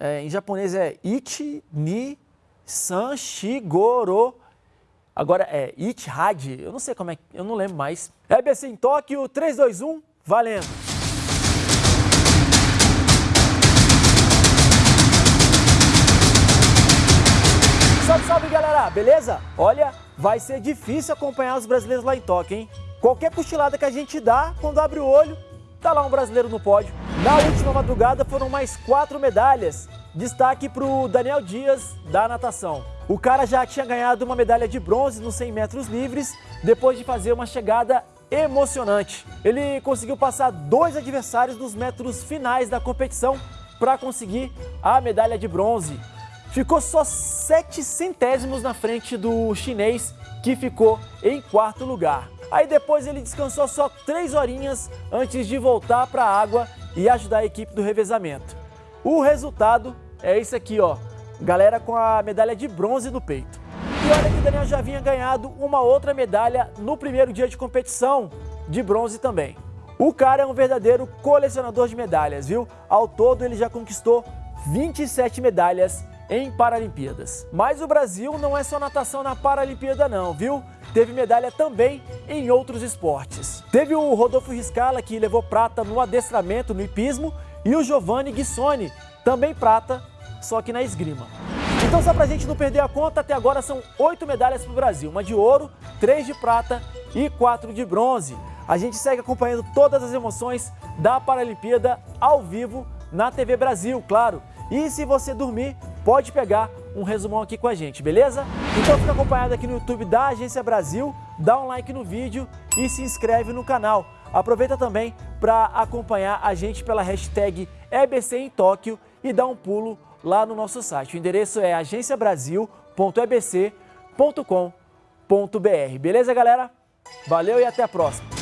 É, em japonês é Ichi, Ni, San, Shigoro. Agora é Ichihad, eu não sei como é, eu não lembro mais. EBC em Tóquio, 3, 2, 1, valendo! Salve, salve galera, beleza? Olha, vai ser difícil acompanhar os brasileiros lá em Tóquio, hein? Qualquer cochilada que a gente dá, quando abre o olho, tá lá um brasileiro no pódio. Na última madrugada foram mais quatro medalhas. Destaque para o Daniel Dias, da natação. O cara já tinha ganhado uma medalha de bronze nos 100 metros livres, depois de fazer uma chegada emocionante. Ele conseguiu passar dois adversários nos metros finais da competição para conseguir a medalha de bronze. Ficou só sete centésimos na frente do chinês, que ficou em quarto lugar. Aí depois ele descansou só três horinhas antes de voltar para a água e ajudar a equipe do revezamento. O resultado é esse aqui, ó. Galera com a medalha de bronze no peito. E olha que o Daniel já vinha ganhado uma outra medalha no primeiro dia de competição, de bronze também. O cara é um verdadeiro colecionador de medalhas, viu? Ao todo ele já conquistou 27 medalhas em Paralimpíadas. Mas o Brasil não é só natação na Paralimpíada não, viu? Teve medalha também em outros esportes. Teve o Rodolfo Riscala, que levou prata no adestramento, no hipismo, e o Giovanni Guissoni, também prata, só que na esgrima. Então só pra gente não perder a conta, até agora são oito medalhas para o Brasil, uma de ouro, três de prata e quatro de bronze. A gente segue acompanhando todas as emoções da Paralimpíada ao vivo na TV Brasil, claro. E se você dormir, pode pegar um resumão aqui com a gente, beleza? Então fica acompanhado aqui no YouTube da Agência Brasil, dá um like no vídeo e se inscreve no canal. Aproveita também para acompanhar a gente pela hashtag EBC em Tóquio e dá um pulo lá no nosso site. O endereço é agenciabrasil.ebc.com.br. Beleza, galera? Valeu e até a próxima!